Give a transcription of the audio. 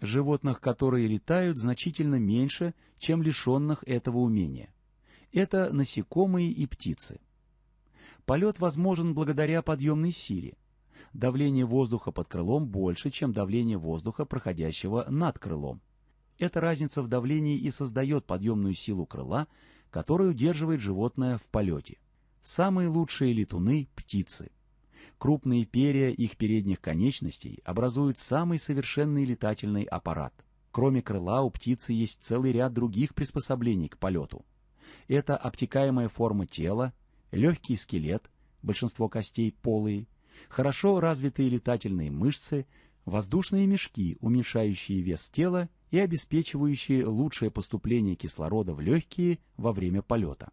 Животных, которые летают, значительно меньше, чем лишенных этого умения. Это насекомые и птицы. Полет возможен благодаря подъемной силе. Давление воздуха под крылом больше, чем давление воздуха, проходящего над крылом. Эта разница в давлении и создает подъемную силу крыла, которая удерживает животное в полете. Самые лучшие летуны – птицы. Крупные перья их передних конечностей образуют самый совершенный летательный аппарат. Кроме крыла у птицы есть целый ряд других приспособлений к полету. Это обтекаемая форма тела, легкий скелет, большинство костей полые, хорошо развитые летательные мышцы, воздушные мешки, уменьшающие вес тела и обеспечивающие лучшее поступление кислорода в легкие во время полета.